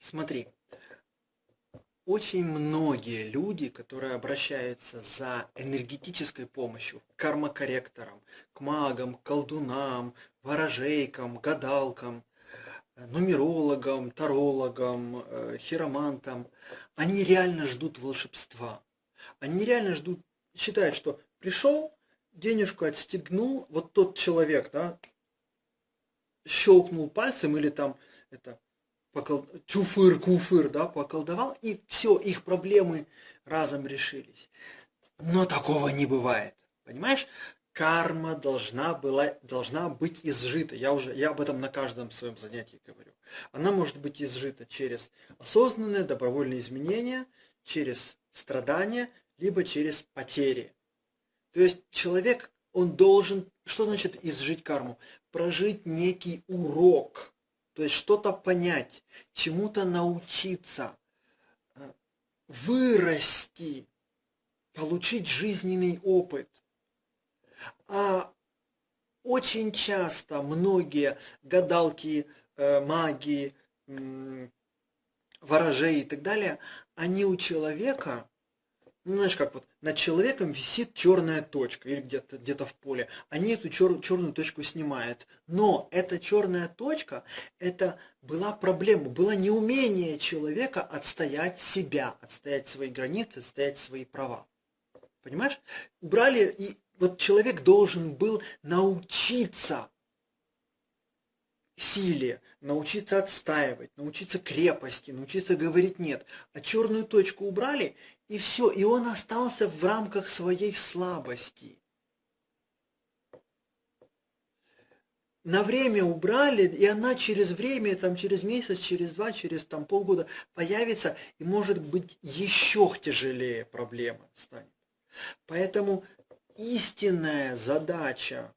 Смотри, очень многие люди, которые обращаются за энергетической помощью к кармакорректорам, к магам, колдунам, ворожейкам, гадалкам, нумерологам, тарологам, э, хиромантам, они реально ждут волшебства. Они реально ждут, считают, что пришел, денежку отстегнул, вот тот человек, да, щелкнул пальцем или там это покол... чуфыр, куфыр, да, поколдовал, и все, их проблемы разом решились. Но такого не бывает. Понимаешь? Карма должна, была, должна быть изжита. Я, уже, я об этом на каждом своем занятии говорю. Она может быть изжита через осознанные добровольные изменения, через страдания, либо через потери. То есть человек, он должен, что значит изжить карму? Прожить некий урок, то есть что-то понять, чему-то научиться, э, вырасти, получить жизненный опыт. А очень часто многие гадалки, э, маги, ворожей и так далее, они у человека ну, знаешь, как вот над человеком висит черная точка или где-то где, -то, в поле. Они эту чер, черную точку снимают. Но эта черная точка, это была проблема, было неумение человека отстоять себя, отстоять свои границы, отстоять свои права. Понимаешь? Убрали, и вот человек должен был научиться силе, научиться отстаивать, научиться крепости, научиться говорить нет. А черную точку убрали, и все, и он остался в рамках своей слабости. На время убрали, и она через время, там, через месяц, через два, через там, полгода появится, и может быть еще тяжелее проблема станет. Поэтому истинная задача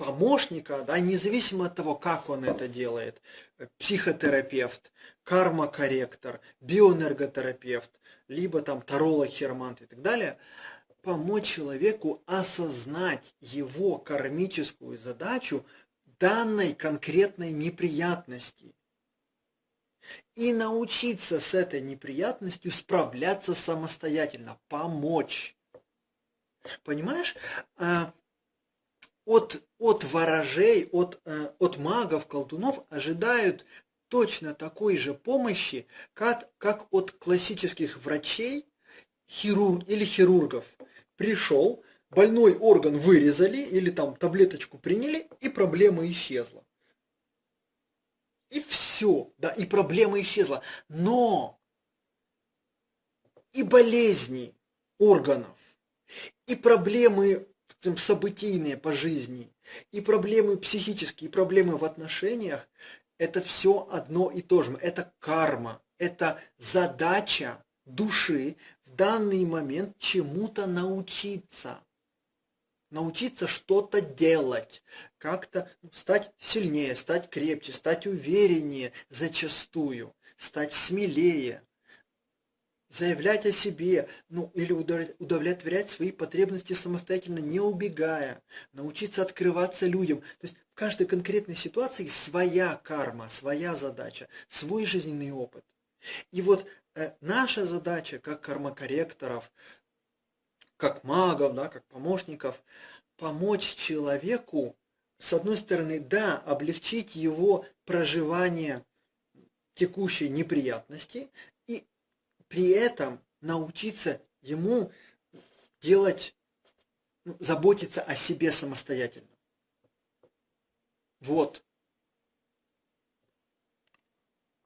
помощника, да, независимо от того, как он это делает, психотерапевт, кармакорректор, биоэнерготерапевт, либо там таролог, хиромант и так далее, помочь человеку осознать его кармическую задачу данной конкретной неприятности и научиться с этой неприятностью справляться самостоятельно, помочь. Понимаешь? От, от ворожей, от, э, от магов, колдунов ожидают точно такой же помощи, как, как от классических врачей хирург, или хирургов. Пришел, больной орган вырезали или там таблеточку приняли, и проблема исчезла. И все, да, и проблема исчезла. Но и болезни органов, и проблемы событийные по жизни, и проблемы психические, и проблемы в отношениях, это все одно и то же. Это карма, это задача души в данный момент чему-то научиться. Научиться что-то делать, как-то стать сильнее, стать крепче, стать увереннее зачастую, стать смелее, заявлять о себе, ну или удовлетворять свои потребности самостоятельно, не убегая, научиться открываться людям. То есть в каждой конкретной ситуации своя карма, своя задача, свой жизненный опыт. И вот э, наша задача, как кармакорректоров, как магов, да, как помощников, помочь человеку, с одной стороны, да, облегчить его проживание текущей неприятности, при этом научиться ему делать, ну, заботиться о себе самостоятельно. Вот.